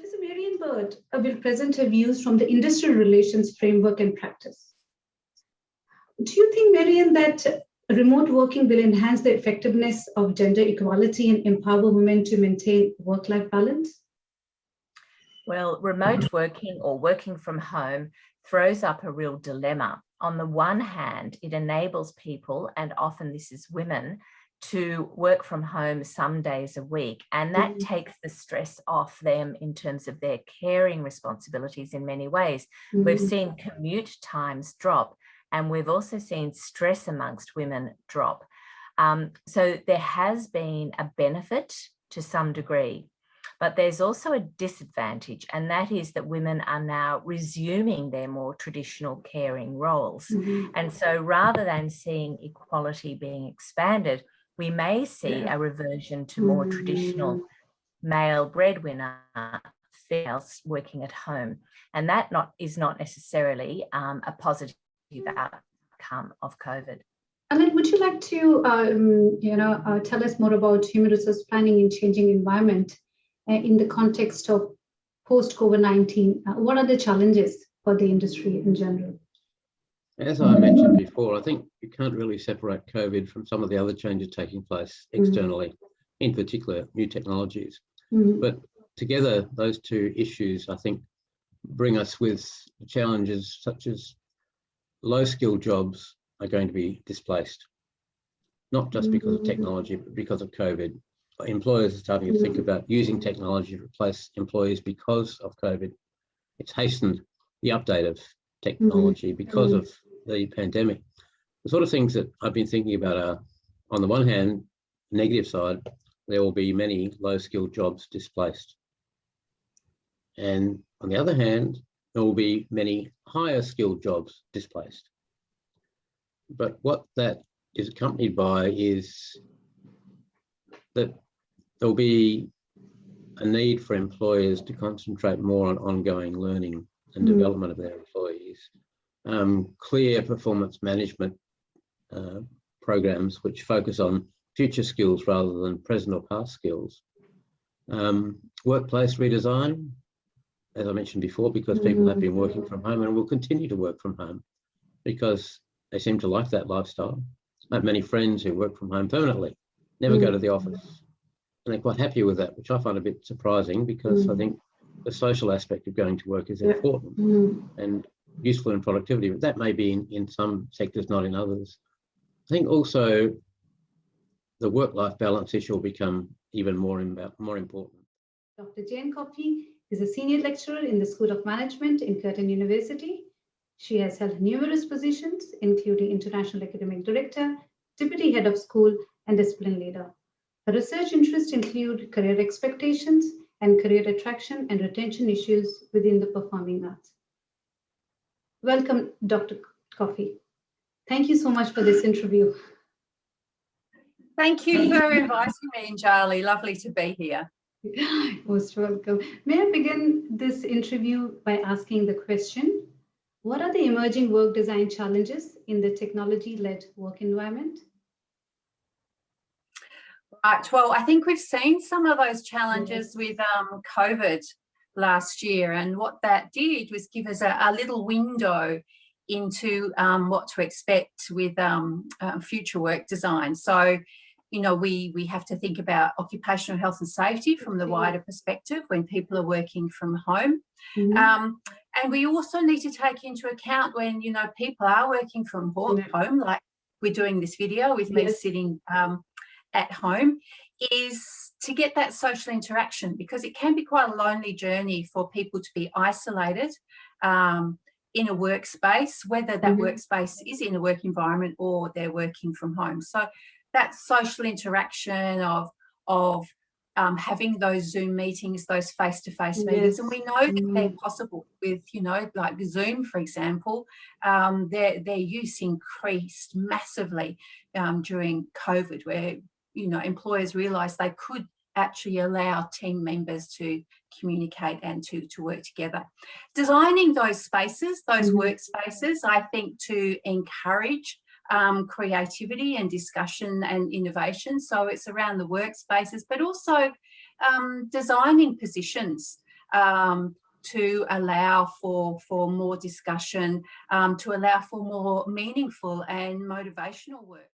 Professor Marian Baird will present her views from the industrial relations framework and practice. Do you think, Marian, that remote working will enhance the effectiveness of gender equality and empower women to maintain work-life balance? Well, remote working or working from home throws up a real dilemma. On the one hand, it enables people, and often this is women, to work from home some days a week and that mm -hmm. takes the stress off them in terms of their caring responsibilities in many ways. Mm -hmm. We've seen commute times drop and we've also seen stress amongst women drop. Um, so there has been a benefit to some degree, but there's also a disadvantage and that is that women are now resuming their more traditional caring roles. Mm -hmm. And so rather than seeing equality being expanded, we may see yeah. a reversion to more mm. traditional male breadwinner females working at home. And that not is not necessarily um, a positive outcome of COVID. Alan, would you like to, um, you know, uh, tell us more about human resource planning in changing environment uh, in the context of post-COVID-19? Uh, what are the challenges for the industry in general? As I mentioned before, I think you can't really separate COVID from some of the other changes taking place mm-hmm. externally, mm -hmm. in particular new technologies. Mm -hmm. But together, those two issues, I think, bring us with challenges such as low skilled jobs are going to be displaced, not just because of mm-hmm. technology, but because of COVID. Employers are starting to think mm-hmm. about using technology to replace employees because of COVID. It's hastened the update of technology because of the pandemic. The sort of things that I've been thinking about are, on the one hand, negative side, there will be many low skilled jobs displaced. And on the other hand, there will be many higher skilled jobs displaced. But what that is accompanied by is that there'll be a need for employers to concentrate more on ongoing learning and mm. development of their employees um, clear performance management uh, programs which focus on future skills rather than present or past skills. Um, workplace redesign, as I mentioned before, because people have been working from home and will continue to work from home because they seem to like that lifestyle. I have many friends who work from home permanently, never go to the office, and they're quite happy with that, which I find a bit surprising because I think the social aspect of going to work is important. And useful in productivity, but that may be in, in some sectors, not in others. I think also the work-life balance issue will become even more, more important. Dr. Jane Coffey is a senior lecturer in the School of Management in Curtin University. She has held numerous positions, including International Academic Director, Deputy Head of School, and Discipline Leader. Her research interests include career expectations and career attraction and retention issues within the performing arts. Welcome, Dr. Coffey. Thank you so much for this interview. Thank you for inviting me, and Charlie. Lovely to be here. Most welcome. May I begin this interview by asking the question, what are the emerging work design challenges in the technology-led work environment? Right, well, I think we've seen some of those challenges with um, COVID last year. And what that did was give us a, a little window into um, what to expect with um, uh, future work design. So, you know, we, we have to think about occupational health and safety from the wider perspective when people are working from home. Mm -hmm. um, and we also need to take into account when, you know, people are working from home, like we're doing this video with me sitting um, at home, is to get that social interaction because it can be quite a lonely journey for people to be isolated um, in a workspace, whether that mm -hmm. workspace is in a work environment or they're working from home. So that social interaction of, of um, having those Zoom meetings, those face-to-face -face yes. meetings, and we know that mm -hmm. they're possible with, you know, like Zoom, for example, um, their, their use increased massively um, during COVID, where you know, employers realised they could actually allow team members to communicate and to, to work together. Designing those spaces, those mm -hmm. workspaces, I think to encourage um, creativity and discussion and innovation. So it's around the workspaces, but also um, designing positions um, to allow for, for more discussion, um, to allow for more meaningful and motivational work.